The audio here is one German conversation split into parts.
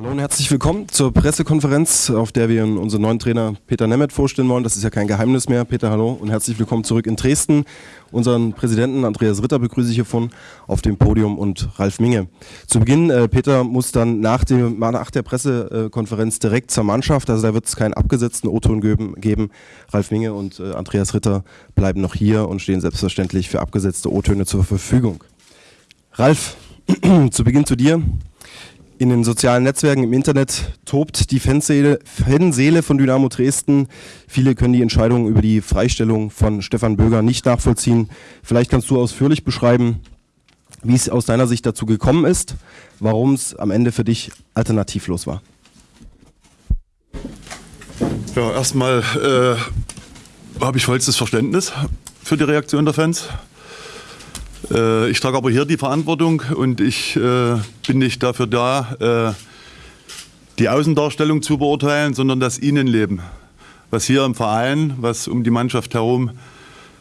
Hallo und herzlich willkommen zur Pressekonferenz, auf der wir unseren neuen Trainer Peter Nemeth vorstellen wollen. Das ist ja kein Geheimnis mehr. Peter, hallo und herzlich willkommen zurück in Dresden. Unseren Präsidenten Andreas Ritter begrüße ich hiervon auf dem Podium und Ralf Minge. Zu Beginn, äh, Peter muss dann nach, dem, nach der Pressekonferenz direkt zur Mannschaft, also da wird es keinen abgesetzten O-Ton geben. Ralf Minge und äh, Andreas Ritter bleiben noch hier und stehen selbstverständlich für abgesetzte O-Töne zur Verfügung. Ralf, zu Beginn zu dir. In den sozialen Netzwerken im Internet tobt die Fanseele, Fanseele von Dynamo Dresden. Viele können die Entscheidung über die Freistellung von Stefan Böger nicht nachvollziehen. Vielleicht kannst du ausführlich beschreiben, wie es aus deiner Sicht dazu gekommen ist, warum es am Ende für dich alternativlos war. Ja, erstmal äh, habe ich vollstes Verständnis für die Reaktion der Fans. Äh, ich trage aber hier die Verantwortung und ich äh, bin nicht dafür da, äh, die Außendarstellung zu beurteilen, sondern das Innenleben. Was hier im Verein, was um die Mannschaft herum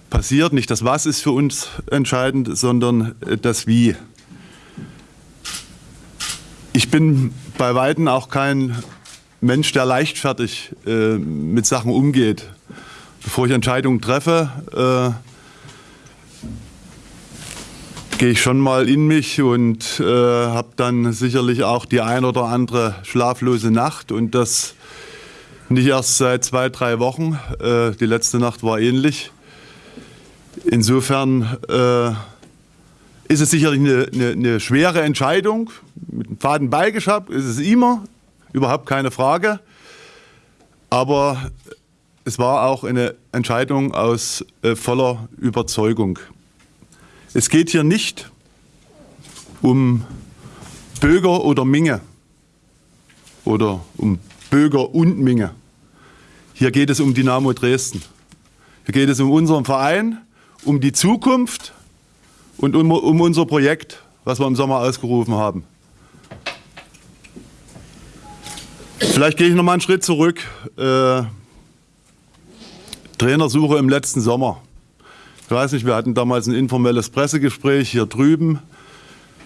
passiert, nicht das Was ist für uns entscheidend, sondern das Wie. Ich bin bei Weitem auch kein Mensch, der leichtfertig äh, mit Sachen umgeht. Bevor ich Entscheidungen treffe, gehe ich schon mal in mich und äh, habe dann sicherlich auch die ein oder andere schlaflose Nacht und das nicht erst seit zwei, drei Wochen. Äh, die letzte Nacht war ähnlich. Insofern äh, ist es sicherlich eine, eine, eine, schwere Entscheidung. Mit einem faden Beigeschmack ist es immer, überhaupt keine Frage. Aber es war auch eine Entscheidung aus äh, voller Überzeugung. Es geht hier nicht um Böger oder Minge oder um Böger und Minge. Hier geht es um Dynamo Dresden. Hier geht es um unseren Verein, um die Zukunft und um, um unser Projekt, was wir im Sommer ausgerufen haben. Vielleicht gehe ich noch mal einen Schritt zurück. Äh, Trainersuche im letzten Sommer. Ich weiß nicht, wir hatten damals ein informelles Pressegespräch hier drüben,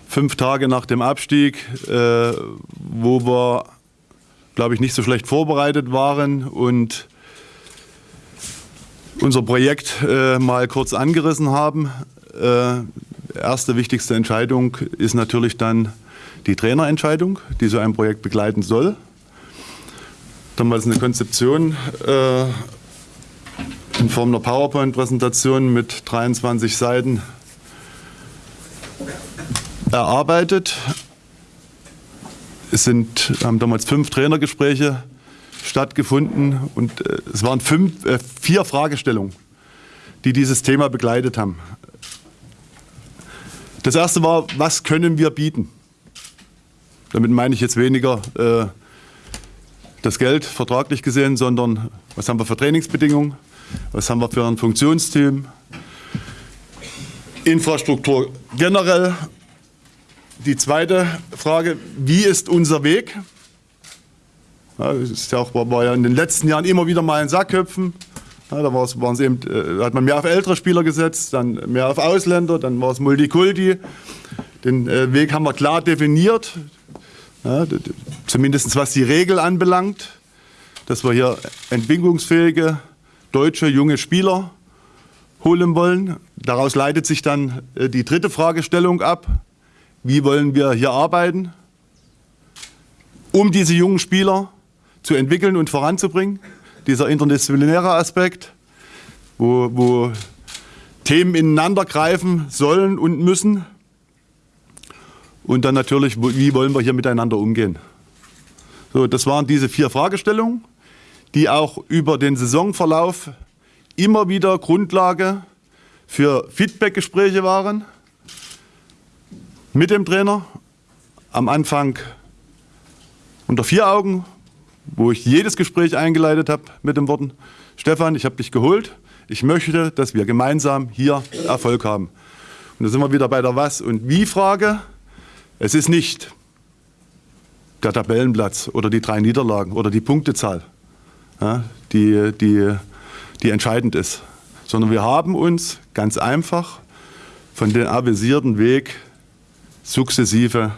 fünf Tage nach dem Abstieg, äh, wo wir, glaube ich, nicht so schlecht vorbereitet waren und unser Projekt äh, mal kurz angerissen haben. Äh, erste wichtigste Entscheidung ist natürlich dann die Trainerentscheidung, die so ein Projekt begleiten soll. Damals eine Konzeption äh, in Form einer PowerPoint-Präsentation mit 23 Seiten erarbeitet. Es sind, haben damals fünf Trainergespräche stattgefunden und äh, es waren fünf, äh, vier Fragestellungen, die dieses Thema begleitet haben. Das erste war, was können wir bieten? Damit meine ich jetzt weniger äh, das Geld vertraglich gesehen, sondern was haben wir für Trainingsbedingungen, was haben wir für ein Funktionsteam? Infrastruktur generell. Die zweite Frage, wie ist unser Weg? Ja, das ist ja auch, war ja in den letzten Jahren immer wieder mal in Sackköpfen. Ja, da waren eben, äh, hat man mehr auf ältere Spieler gesetzt, dann mehr auf Ausländer, dann war es Multikulti. Den äh, Weg haben wir klar definiert, ja, zumindest was die Regel anbelangt, dass wir hier entwicklungsfähige deutsche junge Spieler holen wollen. Daraus leitet sich dann äh, die dritte Fragestellung ab. Wie wollen wir hier arbeiten, um diese jungen Spieler zu entwickeln und voranzubringen? Dieser interdisziplinäre Aspekt, wo, wo Themen ineinander greifen sollen und müssen. Und dann natürlich, wie wollen wir hier miteinander umgehen? So, das waren diese vier Fragestellungen die auch über den Saisonverlauf immer wieder Grundlage für Feedbackgespräche waren mit dem Trainer. Am Anfang unter vier Augen, wo ich jedes Gespräch eingeleitet habe mit den Worten, Stefan, ich habe dich geholt, ich möchte, dass wir gemeinsam hier Erfolg haben. Und da sind wir wieder bei der Was- und Wie-Frage. Es ist nicht der Tabellenplatz oder die drei Niederlagen oder die Punktezahl ja, die, die, die entscheidend ist, sondern wir haben uns ganz einfach von dem avisierten Weg sukzessive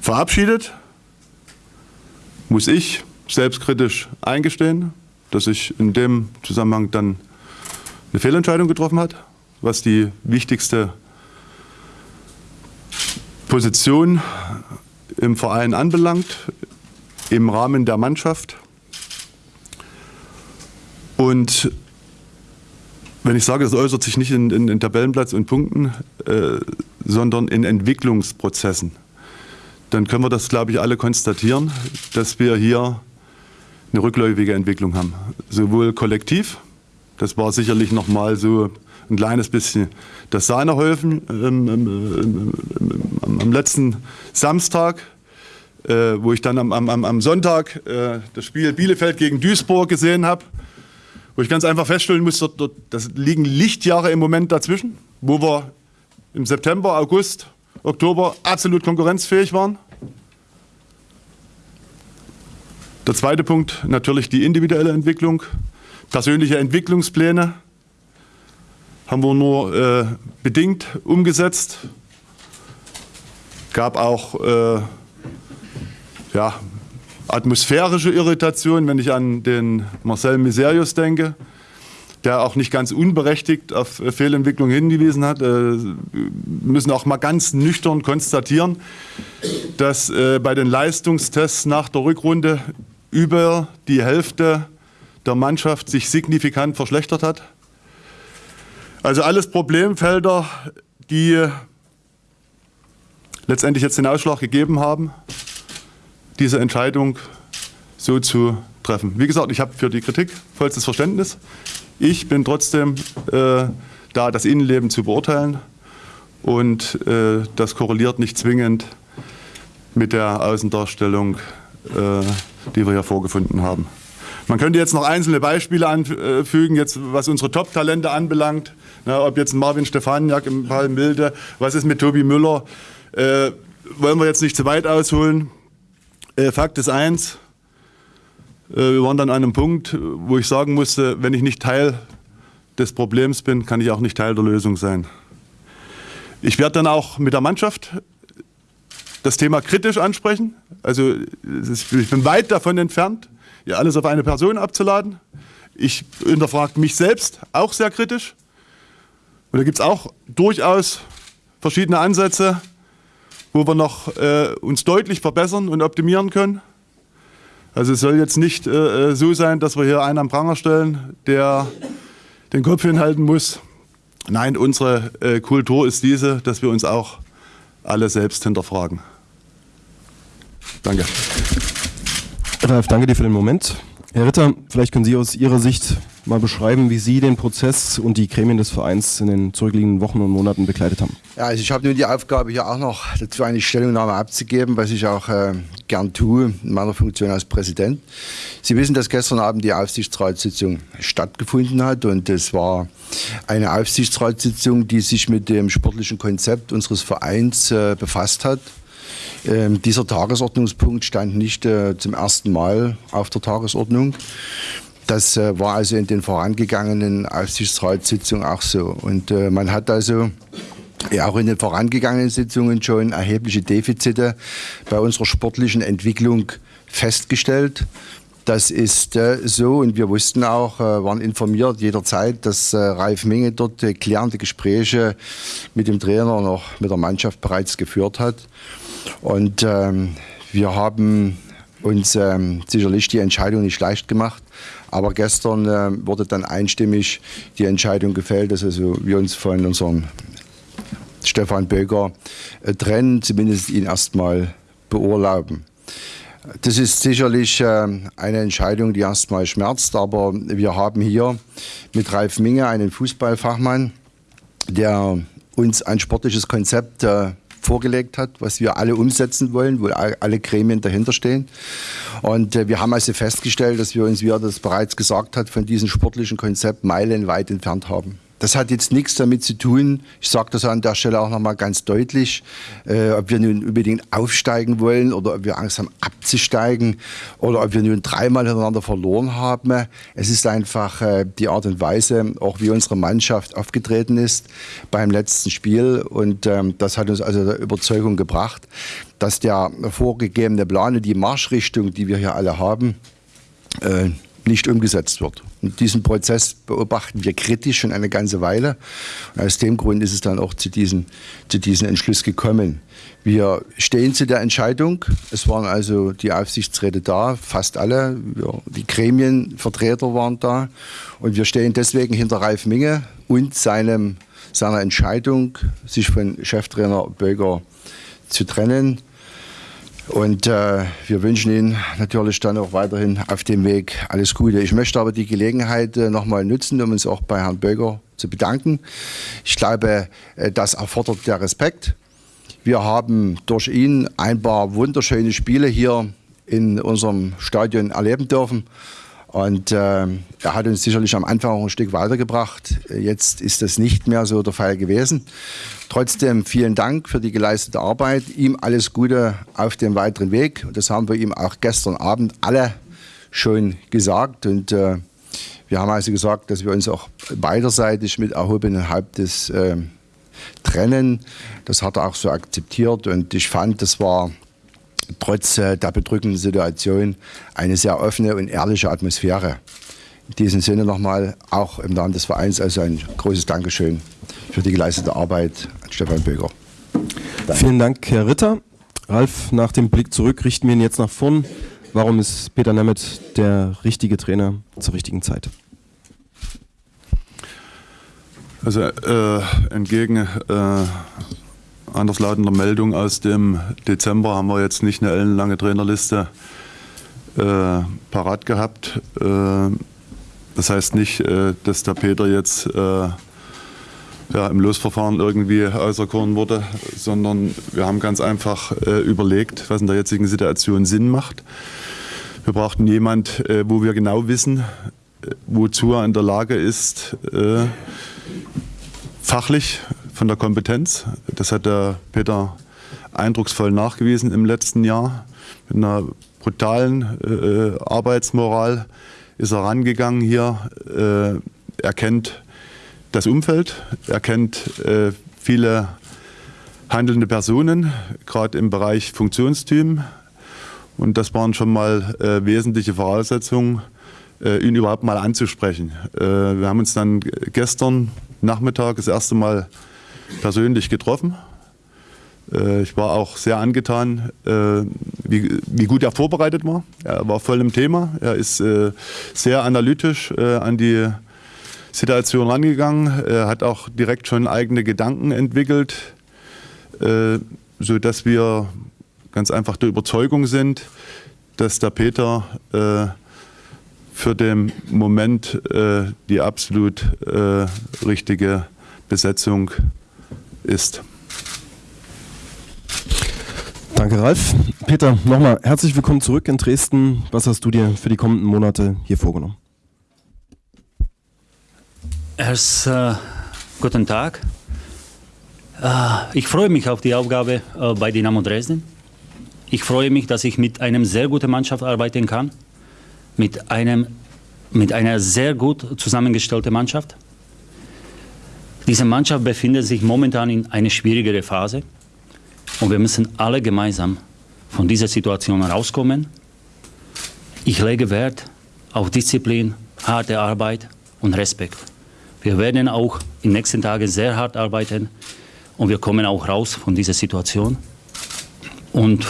verabschiedet muss ich selbstkritisch eingestehen, dass ich in dem Zusammenhang dann eine Fehlentscheidung getroffen hat, was die wichtigste Position im Verein anbelangt, im Rahmen der Mannschaft. Und wenn ich sage, das äußert sich nicht in, in, in Tabellenplatz und Punkten, äh, sondern in Entwicklungsprozessen, dann können wir das, glaube ich, alle konstatieren, dass wir hier eine rückläufige Entwicklung haben. Sowohl kollektiv, das war sicherlich noch mal so ein kleines bisschen das Sahnehäufen ähm, ähm, ähm, am letzten Samstag, äh, wo ich dann am, am, am Sonntag äh, das Spiel Bielefeld gegen Duisburg gesehen habe, wo ich ganz einfach feststellen muss, dort, dort, das liegen Lichtjahre im Moment dazwischen, wo wir im September, August, Oktober absolut konkurrenzfähig waren. Der zweite Punkt natürlich die individuelle Entwicklung, persönliche Entwicklungspläne haben wir nur äh, bedingt umgesetzt. Gab auch äh, ja, atmosphärische Irritation, wenn ich an den Marcel Miserius denke, der auch nicht ganz unberechtigt auf Fehlentwicklung hingewiesen hat. Wir äh, müssen auch mal ganz nüchtern konstatieren, dass äh, bei den Leistungstests nach der Rückrunde über die Hälfte der Mannschaft sich signifikant verschlechtert hat. Also alles Problemfelder, die letztendlich jetzt den Ausschlag gegeben haben, diese Entscheidung so zu treffen. Wie gesagt, ich habe für die Kritik vollstes Verständnis. Ich bin trotzdem äh, da, das Innenleben zu beurteilen und äh, das korreliert nicht zwingend mit der Außendarstellung, äh, die wir hier vorgefunden haben. Man könnte jetzt noch einzelne Beispiele anfügen, jetzt, was unsere Top-Talente anbelangt. Na, ob jetzt Marvin Stefaniak im Fall Milde, was ist mit Tobi Müller? Äh, wollen wir jetzt nicht zu weit ausholen. Äh, Fakt ist eins, äh, wir waren dann an einem Punkt, wo ich sagen musste, wenn ich nicht Teil des Problems bin, kann ich auch nicht Teil der Lösung sein. Ich werde dann auch mit der Mannschaft das Thema kritisch ansprechen. Also ich bin weit davon entfernt, ja alles auf eine Person abzuladen. Ich hinterfrage mich selbst auch sehr kritisch. Und da gibt es auch durchaus verschiedene Ansätze, wo wir noch äh, uns deutlich verbessern und optimieren können. Also es soll jetzt nicht äh, so sein, dass wir hier einen am Pranger stellen, der den Kopf hinhalten muss. Nein, unsere äh, Kultur ist diese, dass wir uns auch alle selbst hinterfragen. Danke. Ralf, danke dir für den Moment. Herr Ritter, vielleicht können Sie aus Ihrer Sicht mal beschreiben, wie Sie den Prozess und die Gremien des Vereins in den zurückliegenden Wochen und Monaten begleitet haben. Ja, also ich habe nun die Aufgabe, hier auch noch dazu eine Stellungnahme abzugeben, was ich auch äh, gern tue in meiner Funktion als Präsident. Sie wissen, dass gestern Abend die Aufsichtsratssitzung stattgefunden hat und es war eine Aufsichtsratssitzung, die sich mit dem sportlichen Konzept unseres Vereins äh, befasst hat. Ähm, dieser Tagesordnungspunkt stand nicht äh, zum ersten Mal auf der Tagesordnung. Das äh, war also in den vorangegangenen Aufsichtsratssitzungen auch so. Und äh, man hat also ja, auch in den vorangegangenen Sitzungen schon erhebliche Defizite bei unserer sportlichen Entwicklung festgestellt. Das ist äh, so und wir wussten auch, äh, waren informiert jederzeit, dass äh, Ralf Minge dort klärende Gespräche mit dem Trainer noch mit der Mannschaft bereits geführt hat. Und ähm, wir haben uns ähm, sicherlich die Entscheidung nicht leicht gemacht. Aber gestern äh, wurde dann einstimmig die Entscheidung gefällt, dass also wir uns von unserem Stefan Böger äh, trennen, zumindest ihn erstmal beurlauben. Das ist sicherlich äh, eine Entscheidung, die erstmal schmerzt, aber wir haben hier mit Ralf Minge einen Fußballfachmann, der uns ein sportliches Konzept äh, vorgelegt hat, was wir alle umsetzen wollen, wo alle Gremien dahinter stehen. Und äh, wir haben also festgestellt, dass wir uns, wie er das bereits gesagt hat, von diesem sportlichen Konzept meilenweit entfernt haben. Das hat jetzt nichts damit zu tun, ich sage das an der Stelle auch nochmal ganz deutlich, äh, ob wir nun unbedingt aufsteigen wollen oder ob wir Angst haben abzusteigen oder ob wir nun dreimal hintereinander verloren haben. Es ist einfach äh, die Art und Weise, auch wie unsere Mannschaft aufgetreten ist beim letzten Spiel und ähm, das hat uns also der Überzeugung gebracht, dass der vorgegebene Plan und die Marschrichtung, die wir hier alle haben, äh, nicht umgesetzt wird. Und diesen Prozess beobachten wir kritisch schon eine ganze Weile. Und aus dem Grund ist es dann auch zu diesem, zu diesem Entschluss gekommen. Wir stehen zu der Entscheidung. Es waren also die Aufsichtsräte da, fast alle. Wir, die Gremienvertreter waren da. Und wir stehen deswegen hinter Ralf Minge und seinem, seiner Entscheidung, sich von Cheftrainer Böger zu trennen. Und äh, wir wünschen Ihnen natürlich dann auch weiterhin auf dem Weg alles Gute. Ich möchte aber die Gelegenheit äh, nochmal nutzen, um uns auch bei Herrn Böger zu bedanken. Ich glaube, äh, das erfordert der Respekt. Wir haben durch ihn ein paar wunderschöne Spiele hier in unserem Stadion erleben dürfen. Und äh, er hat uns sicherlich am Anfang auch ein Stück weitergebracht. Jetzt ist das nicht mehr so der Fall gewesen. Trotzdem vielen Dank für die geleistete Arbeit. Ihm alles Gute auf dem weiteren Weg. Und das haben wir ihm auch gestern Abend alle schon gesagt. Und äh, wir haben also gesagt, dass wir uns auch beiderseitig mit erhobenem Hauptes äh, trennen. Das hat er auch so akzeptiert. Und ich fand, das war trotz äh, der bedrückenden Situation eine sehr offene und ehrliche Atmosphäre. In diesem Sinne nochmal auch im Namen des Vereins also ein großes Dankeschön für die geleistete Arbeit an Stefan Böger. Danke. Vielen Dank, Herr Ritter. Ralf, nach dem Blick zurück richten wir ihn jetzt nach vorn. Warum ist Peter Nemeth der richtige Trainer zur richtigen Zeit? Also äh, entgegen äh, anderslautender Meldung aus dem Dezember haben wir jetzt nicht eine ellenlange Trainerliste äh, parat gehabt. Äh, das heißt nicht, äh, dass der Peter jetzt äh, ja, im Losverfahren irgendwie auserkoren wurde, sondern wir haben ganz einfach äh, überlegt, was in der jetzigen Situation Sinn macht. Wir brauchten jemand, äh, wo wir genau wissen, wozu er in der Lage ist, fachlich von der Kompetenz. Das hat der Peter eindrucksvoll nachgewiesen im letzten Jahr. Mit einer brutalen äh, Arbeitsmoral ist er rangegangen hier. Äh, er kennt das Umfeld, er kennt äh, viele handelnde Personen, gerade im Bereich Funktionsteam. Und das waren schon mal äh, wesentliche Voraussetzungen, äh, ihn überhaupt mal anzusprechen. Äh, wir haben uns dann gestern Nachmittag das erste Mal persönlich getroffen. Äh, ich war auch sehr angetan, äh, wie, gut er vorbereitet war. Er war voll im Thema. Er ist äh, sehr analytisch an die Situation rangegangen. Er hat auch direkt schon eigene Gedanken entwickelt, sodass wir ganz einfach der Überzeugung sind, dass der Peter für den Moment die absolut richtige Besetzung ist ist. Danke, Ralf. Peter, nochmal herzlich willkommen zurück in Dresden. Was hast du dir für die kommenden Monate hier vorgenommen? Erst äh, guten Tag. Äh, ich freue mich auf die Aufgabe äh, bei Dynamo Dresden. Ich freue mich, dass ich mit einer sehr guten Mannschaft arbeiten kann. Mit, einem, mit einer sehr gut zusammengestellten Mannschaft. Diese Mannschaft befindet sich momentan in einer schwierigeren Phase und wir müssen alle gemeinsam von dieser Situation rauskommen. Ich lege Wert auf Disziplin, harte Arbeit und Respekt. Wir werden auch in den nächsten Tagen sehr hart arbeiten und wir kommen auch raus von dieser Situation. Und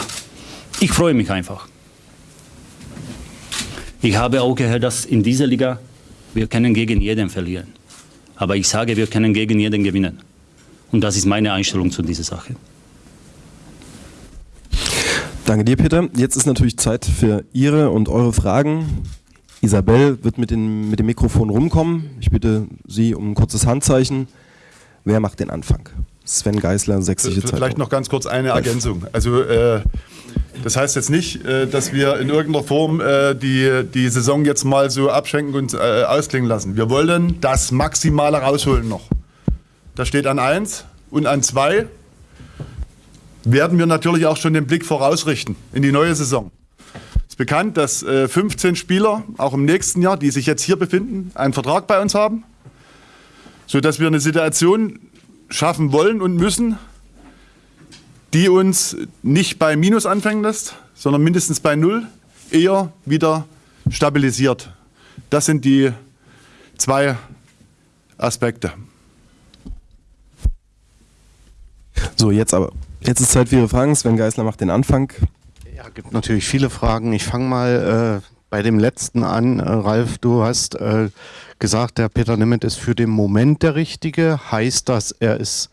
ich freue mich einfach. Ich habe auch gehört, dass in dieser Liga wir können gegen jeden verlieren. Aber ich sage, wir können gegen jeden gewinnen. Und das ist meine Einstellung zu dieser Sache. Danke dir, Peter. Jetzt ist natürlich Zeit für Ihre und eure Fragen. Isabel wird mit, den, mit dem Mikrofon rumkommen. Ich bitte Sie um ein kurzes Handzeichen. Wer macht den Anfang? Sven Geisler, sächsische Zeitung. Vielleicht noch ganz kurz eine Ergänzung. Also äh, das heißt jetzt nicht, äh, dass wir in irgendeiner Form äh, die, die Saison jetzt mal so abschenken und äh, ausklingen lassen. Wir wollen das Maximale rausholen noch. Das steht an 1 und an 2 werden wir natürlich auch schon den Blick vorausrichten in die neue Saison. Es ist bekannt, dass 15 Spieler auch im nächsten Jahr, die sich jetzt hier befinden, einen Vertrag bei uns haben, sodass wir eine Situation schaffen wollen und müssen, die uns nicht bei Minus anfangen lässt, sondern mindestens bei Null, eher wieder stabilisiert. Das sind die zwei Aspekte. So, jetzt aber. Jetzt ist Zeit für Ihre Fragen. Sven Geisler macht den Anfang. Ja, gibt natürlich viele Fragen. Ich fange mal äh, bei dem letzten an. Äh, Ralf, du hast äh, gesagt, der Peter Nemeth ist für den Moment der Richtige. Heißt das, er ist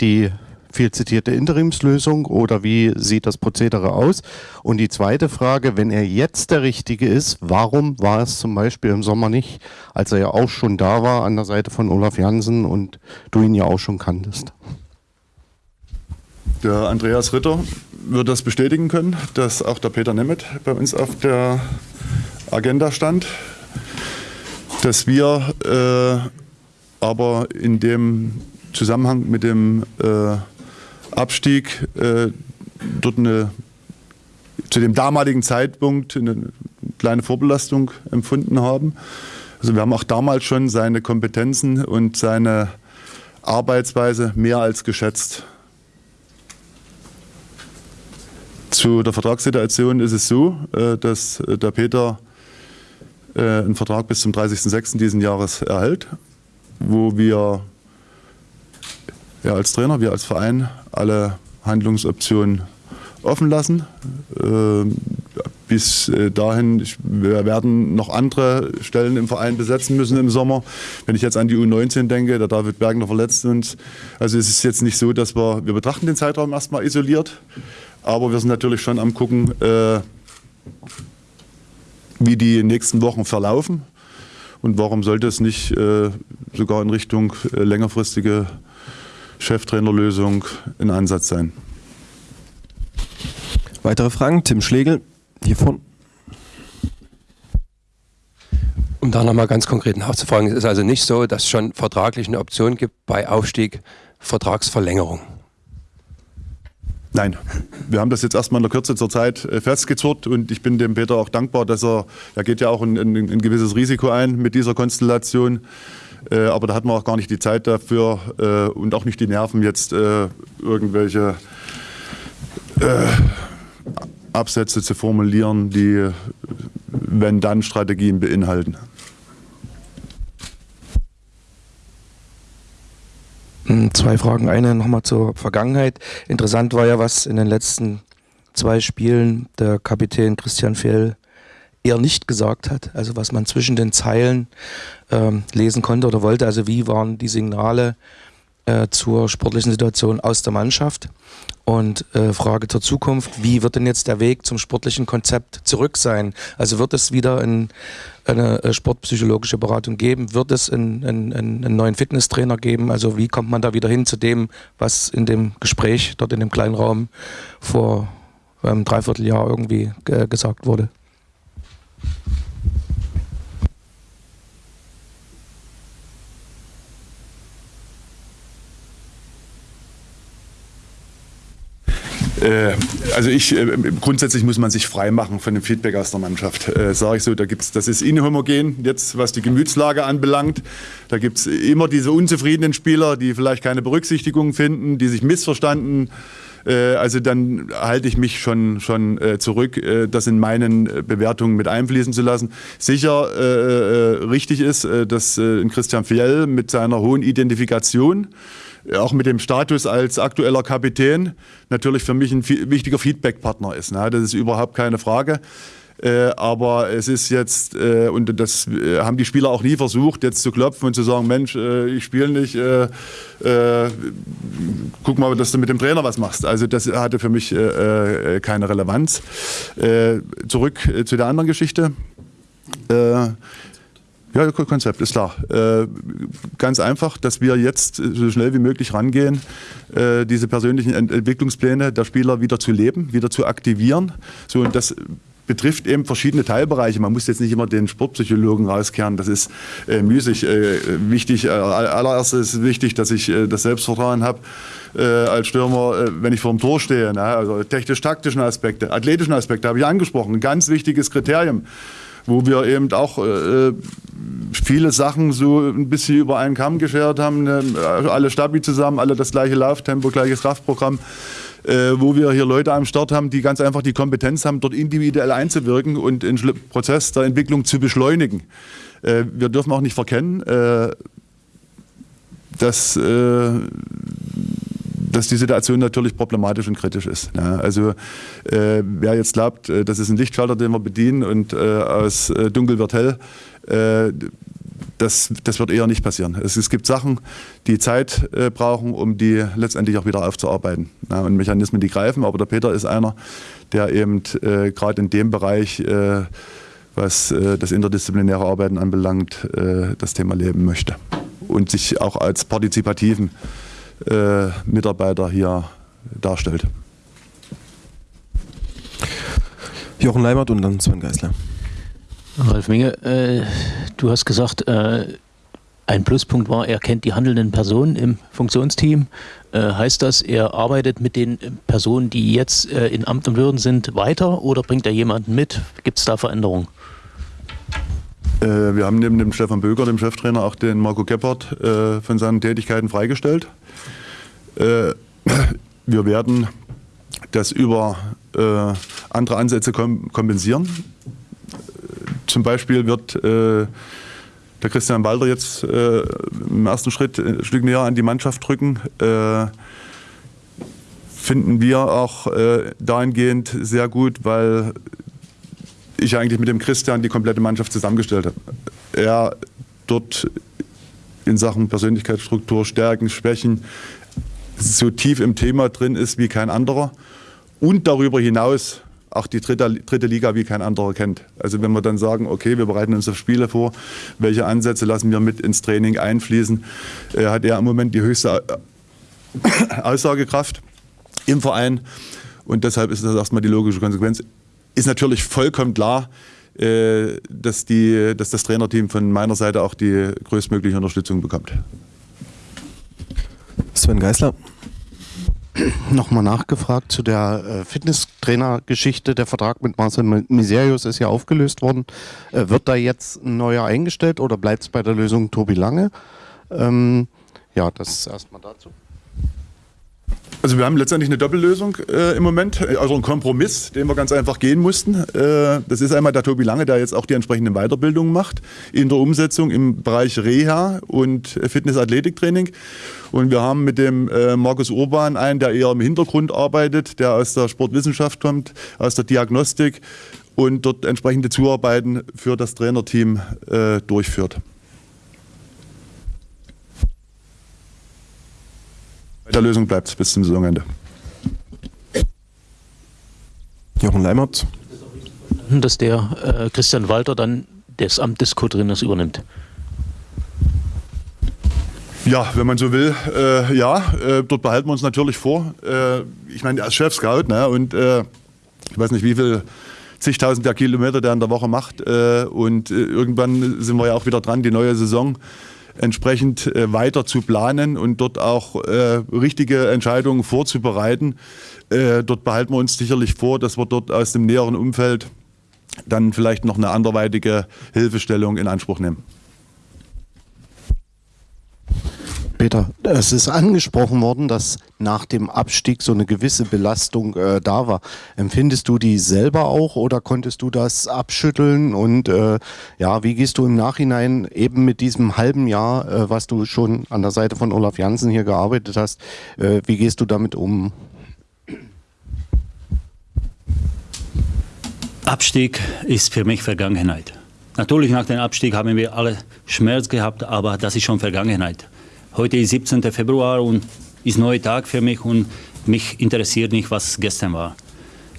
die viel zitierte Interimslösung oder wie sieht das Prozedere aus? Und die zweite Frage, wenn er jetzt der Richtige ist, warum war es zum Beispiel im Sommer nicht, als er ja auch schon da war an der Seite von Olaf Jansen und du ihn ja auch schon kanntest? Der Andreas Ritter wird das bestätigen können, dass auch der Peter Nemeth bei uns auf der Agenda stand, dass wir äh, aber in dem Zusammenhang mit dem äh, Abstieg äh, dort eine, zu dem damaligen Zeitpunkt eine kleine Vorbelastung empfunden haben. Also wir haben auch damals schon seine Kompetenzen und seine Arbeitsweise mehr als geschätzt. Zu der Vertragssituation ist es so, äh, dass der Peter äh, einen Vertrag bis zum 30.06. diesen Jahres erhält, wo wir ja, als Trainer, wir als Verein alle Handlungsoptionen offen lassen. Äh, bis äh, dahin, wir werden noch andere Stellen im Verein besetzen müssen im Sommer. Wenn ich jetzt an die U19 denke, der David Bergner verletzt uns. Also es ist jetzt nicht so, dass wir, wir betrachten den Zeitraum erstmal isoliert, aber wir sind natürlich schon am gucken, äh, wie die nächsten Wochen verlaufen und warum sollte es nicht äh, sogar in Richtung äh, längerfristige Cheftrainerlösung in Ansatz sein. Weitere Fragen? Tim Schlegel, hiervon. Um da nochmal ganz konkret nachzufragen, es ist also nicht so, dass es schon vertraglich eine Option gibt bei Aufstieg Vertragsverlängerung. Nein, wir haben das jetzt erstmal in der Kürze zur Zeit äh, festgezurrt und ich bin dem Peter auch dankbar, dass er, er geht ja auch ein, ein, ein gewisses Risiko ein mit dieser Konstellation. Äh, aber da hatten wir auch gar nicht die Zeit dafür äh, und auch nicht die Nerven, jetzt äh, irgendwelche äh, Absätze zu formulieren, die Wenn-Dann-Strategien beinhalten. Zwei Fragen. Eine nochmal zur Vergangenheit. Interessant war ja, was in den letzten zwei Spielen der Kapitän Christian Fehl eher nicht gesagt hat. Also was man zwischen den Zeilen ähm, lesen konnte oder wollte. Also wie waren die Signale äh, zur sportlichen Situation aus der Mannschaft? Und äh, Frage zur Zukunft, wie wird denn jetzt der Weg zum sportlichen Konzept zurück sein? Also wird es wieder ein, eine äh, sportpsychologische Beratung geben? Wird es einen, einen, einen neuen Fitnesstrainer geben? Also wie kommt man da wieder hin zu dem, was in dem Gespräch dort in dem kleinen Raum vor einem ähm, Dreivierteljahr irgendwie äh, gesagt wurde? Also ich, äh, grundsätzlich muss man sich frei machen von dem Feedback aus der Mannschaft. Äh, Sage ich so, da gibt's, das ist inhomogen, jetzt was die Gemütslage anbelangt. Da gibt es immer diese unzufriedenen Spieler, die vielleicht keine Berücksichtigung finden, die sich missverstanden äh, also dann halte ich mich schon, schon äh, zurück, äh, das in meinen Bewertungen mit einfließen zu lassen. Sicher äh, richtig ist, dass äh, Christian Fjell mit seiner hohen Identifikation auch mit dem Status als aktueller Kapitän natürlich für mich ein wichtiger Feedback-Partner ist. Ne? Das ist überhaupt keine Frage. Äh, aber es ist jetzt, äh, und das äh, haben die Spieler auch nie versucht, jetzt zu klopfen und zu sagen, Mensch, äh, ich spiele nicht, äh, äh, guck mal, dass du mit dem Trainer was machst. Also das hatte für mich keine Relevanz. zurück zu der anderen Geschichte Ja, Konzept ist klar. Äh, ganz einfach, dass wir jetzt so schnell wie möglich rangehen, äh, diese persönlichen Ent Entwicklungspläne der Spieler wieder zu leben, wieder zu aktivieren. So, und das betrifft eben verschiedene Teilbereiche. Man muss jetzt nicht immer den Sportpsychologen rauskehren, das ist äh, müßig. Äh, wichtig, äh, allererstes ist wichtig, dass ich äh, das Selbstvertrauen habe äh, als Stürmer, äh, wenn ich vor dem Tor stehe. Ne? Also technisch-taktischen Aspekte, athletischen Aspekte habe ich angesprochen. Ganz wichtiges Kriterium wo wir eben auch äh, viele Sachen so ein bisschen über einen Kamm geschert haben. Ne? Alle Stabi zusammen, alle das gleiche Lauftempo, gleiches Kraftprogramm. Äh, wo wir hier Leute am Start haben, die ganz einfach die Kompetenz haben, dort individuell einzuwirken und den Prozess der Entwicklung zu beschleunigen. Äh, wir dürfen auch nicht verkennen, äh, dass äh, dass die Situation natürlich problematisch und kritisch ist. Ja, also äh, wer jetzt glaubt, äh, das ist ein Lichtschalter, den wir bedienen und äh, aus äh, dunkel wird hell, äh, das, das wird eher nicht passieren. Es, es gibt Sachen, die Zeit äh, brauchen, um die letztendlich auch wieder aufzuarbeiten. Ja, und Mechanismen, die greifen, aber der Peter ist einer, der eben gerade in dem Bereich was das interdisziplinäre Arbeiten anbelangt, das Thema leben möchte und sich auch als partizipativen äh, Mitarbeiter hier darstellt. Jochen Leimert und dann Sven Geisler. Ralf Minge, äh, du hast gesagt, äh, ein Pluspunkt war, er kennt die handelnden Personen im Funktionsteam. Äh, heißt das, er arbeitet mit den Personen, die jetzt äh, in Amt und Würden sind, weiter oder bringt er jemanden mit? Gibt es da Veränderungen? Äh, wir haben neben dem Stefan Böger, dem Cheftrainer, auch den Marco Gebhardt äh, von seinen Tätigkeiten freigestellt. Äh, wir werden das über äh, andere Ansätze kompensieren. Zum Beispiel wird äh, der Christian Walter jetzt im ersten Schritt ein Stück näher an die Mannschaft drücken. finden wir auch dahingehend sehr gut, weil ich eigentlich mit dem Christian die komplette Mannschaft zusammengestellt habe. Er dort in Sachen Persönlichkeitsstruktur, Stärken, Schwächen so tief im Thema drin ist wie kein anderer und darüber hinaus auch die dritte, dritte Liga wie kein anderer kennt. Also wenn wir dann sagen, okay, wir bereiten uns auf Spiele vor, welche Ansätze lassen wir mit ins Training einfließen, äh, hat er im Moment die höchste Aussagekraft im Verein und deshalb ist das erstmal die logische Konsequenz. Ist natürlich vollkommen klar, äh, dass, die, dass das Trainerteam von meiner Seite auch die größtmögliche Unterstützung bekommt. Sven Geisler. Nochmal nachgefragt zu der äh, Fitnesstrainer-Geschichte. Der Vertrag mit Marcel Miserius ist ja aufgelöst worden. Äh, wird da jetzt ein neuer eingestellt oder bleibt es bei der Lösung Tobi Lange? Ähm, ja, das ist erstmal dazu. Also wir haben letztendlich eine Doppellösung äh, im Moment, also einen Kompromiss, den wir ganz einfach gehen mussten. Äh, das ist einmal der Tobi Lange, der jetzt auch die entsprechenden Weiterbildungen macht in der Umsetzung im Bereich Reha und Fitness-Athletiktraining. Und wir haben mit dem äh, Markus Urban einen, der eher im Hintergrund arbeitet, der aus der Sportwissenschaft kommt, aus der Diagnostik und dort entsprechende Zuarbeiten für das Trainerteam äh, durchführt. Bei der Lösung bleibt es bis zum Saisonende. Jochen Leimert. Dass der äh, Christian Walter dann das Amt des Co-Trainers übernimmt. Ja, wenn man so will, äh, ja, äh, dort behalten wir uns natürlich vor. Äh, ich meine, als Chef-Scout ne, und äh, ich weiß nicht, wie viel zigtausend der Kilometer der in der Woche macht äh, und irgendwann sind wir ja auch wieder dran, die neue Saison entsprechend äh, weiter zu planen und dort auch äh, richtige Entscheidungen vorzubereiten. Äh, dort behalten wir uns sicherlich vor, dass wir dort aus dem näheren Umfeld dann vielleicht noch eine anderweitige Hilfestellung in Anspruch nehmen. Peter, es ist angesprochen worden, dass nach dem Abstieg so eine gewisse Belastung äh, da war. Empfindest du die selber auch oder konntest du das abschütteln? Und äh, ja, wie gehst du im Nachhinein eben mit diesem halben Jahr, äh, was du schon an der Seite von Olaf Janssen hier gearbeitet hast, äh, wie gehst du damit um? Abstieg ist für mich Vergangenheit. Natürlich nach dem Abstieg haben wir alle Schmerz gehabt, aber das ist schon Vergangenheit. Heute ist 17. Februar und ist ein neuer Tag für mich und mich interessiert nicht, was gestern war.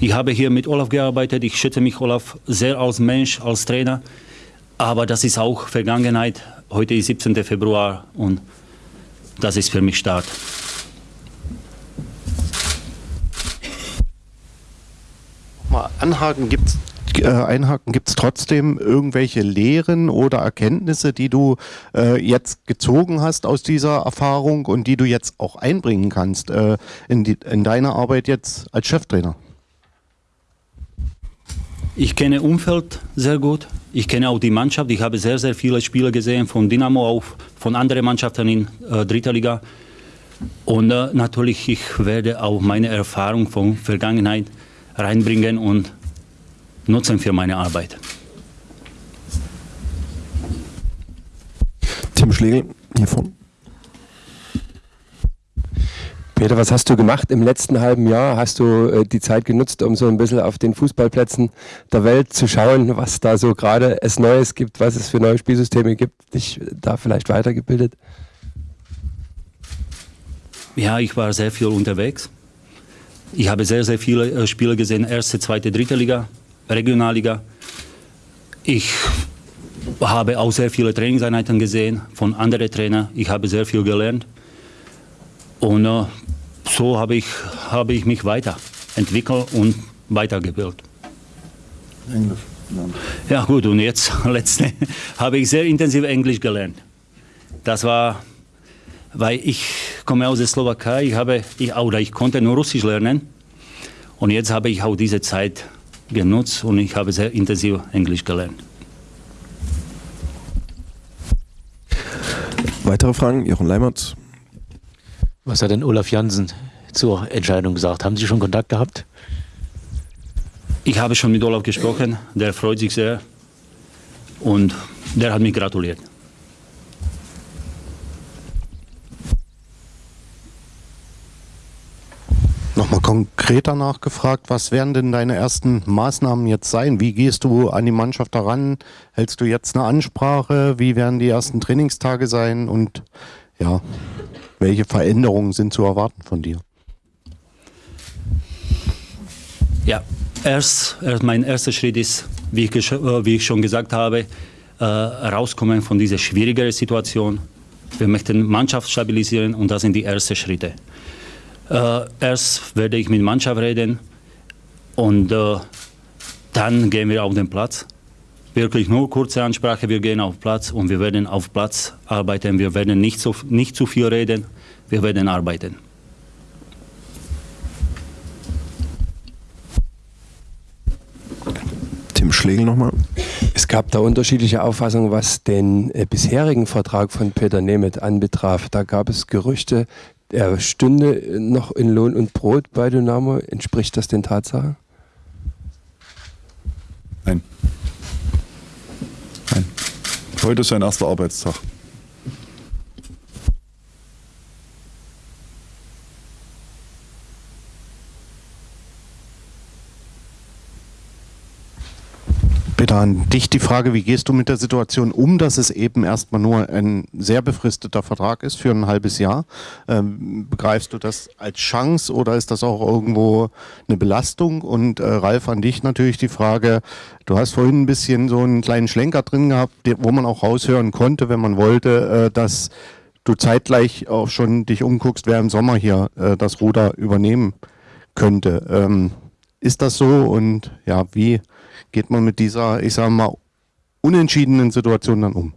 Ich habe hier mit Olaf gearbeitet, ich schätze mich Olaf sehr als Mensch, als Trainer. Aber das ist auch Vergangenheit. Heute ist 17. Februar und das ist für mich Start. Mal anhaken, gibt's äh, einhaken, gibt es trotzdem irgendwelche Lehren oder Erkenntnisse, die du äh, jetzt gezogen hast aus dieser Erfahrung und die du jetzt auch einbringen kannst äh, in, die, in deine Arbeit jetzt als Cheftrainer? Ich kenne Umfeld sehr gut. Ich kenne auch die Mannschaft. Ich habe sehr, sehr viele Spiele gesehen von Dynamo, auch von anderen Mannschaften in äh, dritter Liga. Und äh, natürlich, ich werde auch meine Erfahrung von Vergangenheit reinbringen und nutzen für meine Arbeit. Tim Schlegel, hiervon. Peter, was hast du gemacht im letzten halben Jahr? Hast du äh, die Zeit genutzt, um so ein bisschen auf den Fußballplätzen der Welt zu schauen, was da so gerade es Neues gibt, was es für neue Spielsysteme gibt, dich da vielleicht weitergebildet? Ja, ich war sehr viel unterwegs. Ich habe sehr, sehr viele äh, Spiele gesehen, erste, zweite, dritte Liga, Regionalliga. Ich habe auch sehr viele Trainingseinheiten gesehen von anderen Trainern. Ich habe sehr viel gelernt. Und äh, so habe ich, habe ich mich weiterentwickelt und weitergebildet. Englisch. Ja gut, und jetzt letzte habe ich sehr intensiv Englisch gelernt. Das war, weil ich komme aus der Slowakei, ich, habe, ich, oder ich konnte nur Russisch lernen. Und jetzt habe ich auch diese Zeit genutzt und ich habe sehr intensiv Englisch gelernt. Weitere Fragen? Jochen Leimert. Was hat denn Olaf Jansen zur Entscheidung gesagt? Haben Sie schon Kontakt gehabt? Ich habe schon mit Olaf gesprochen, der freut sich sehr und der hat mich gratuliert. Nochmal konkreter nachgefragt, was werden denn deine ersten Maßnahmen jetzt sein? Wie gehst du an die Mannschaft heran? Hältst du jetzt eine Ansprache? Wie werden die ersten Trainingstage sein? Und ja, welche Veränderungen sind zu erwarten von dir? Ja, erst, erst mein erster Schritt ist, wie ich, äh, wie ich schon gesagt habe, äh, rauskommen von dieser schwierigen Situation. Wir möchten Mannschaft stabilisieren und das sind die ersten Schritte. Äh, erst werde ich mit der Mannschaft reden und äh, dann gehen wir auf den Platz. Wirklich nur kurze Ansprache, wir gehen auf Platz und wir werden auf Platz arbeiten. Wir werden nicht, so, nicht zu viel reden, wir werden arbeiten. Tim Schlegel nochmal. Es gab da unterschiedliche Auffassungen, was den äh, bisherigen Vertrag von Peter Nemeth anbetraf. Da gab es Gerüchte, er stünde noch in Lohn und Brot bei Dynamo. Entspricht das den Tatsachen? Nein. Nein. Heute ist sein erster Arbeitstag. Peter, an dich die Frage, wie gehst du mit der Situation um, dass es eben erstmal nur ein sehr befristeter Vertrag ist für ein halbes Jahr? Ähm, begreifst du das als Chance oder ist das auch irgendwo eine Belastung? Und äh, Ralf, an dich natürlich die Frage, du hast vorhin ein bisschen so einen kleinen Schlenker drin gehabt, wo man auch raushören konnte, wenn man wollte, äh, dass du zeitgleich auch schon dich umguckst, wer im Sommer hier äh, das Ruder übernehmen könnte. Ähm, ist das so und ja, wie geht man mit dieser, ich sage mal, unentschiedenen Situation dann um?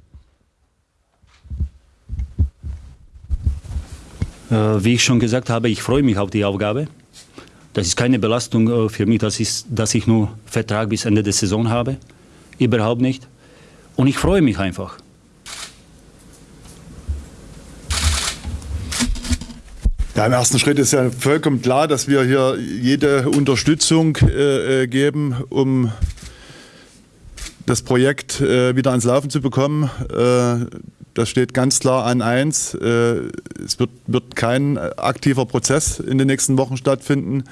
Äh, wie ich schon gesagt habe, ich freue mich auf die Aufgabe. Das ist keine Belastung äh, für mich, das ist, dass ich nur Vertrag bis Ende der Saison habe. Überhaupt nicht. Und ich freue mich einfach. Ja, im ersten Schritt ist ja vollkommen klar, dass wir hier jede Unterstützung äh, äh, geben, um das Projekt äh, wieder ans Laufen zu bekommen. Äh, das steht ganz klar an eins. Äh, es wird, wird kein aktiver Prozess in den nächsten Wochen stattfinden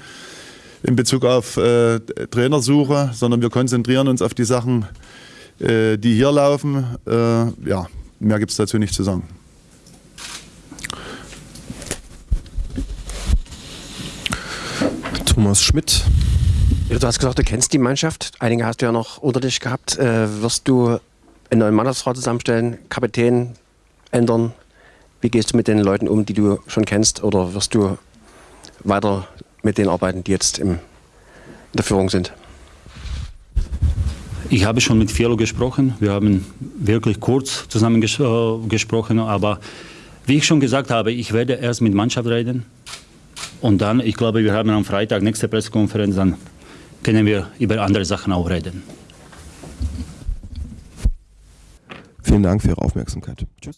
in Bezug auf äh, Trainersuche, sondern wir konzentrieren uns auf die Sachen, die hier laufen. Ja, mehr gibt es dazu nicht zu sagen. Thomas Schmidt. Ja, Du hast gesagt, du kennst die Mannschaft. Einige hast du ja noch unter dich gehabt. Äh, wirst du einen neuen Mannschaftsrat zusammenstellen, Kapitän ändern. Wie gehst du mit den Leuten um, die du schon kennst, oder wirst du weiter mit denen arbeiten, die jetzt im, in der Führung sind? Ich habe schon mit Fialo gesprochen. Wir haben wirklich kurz zusammen ges äh, gesprochen, aber wie ich schon gesagt habe, ich werde erst mit Mannschaft reden und dann, ich glaube, wir haben am Freitag nächste Pressekonferenz, dann können wir über andere Sachen auch reden. Vielen Dank für Ihre Aufmerksamkeit. Tschüss.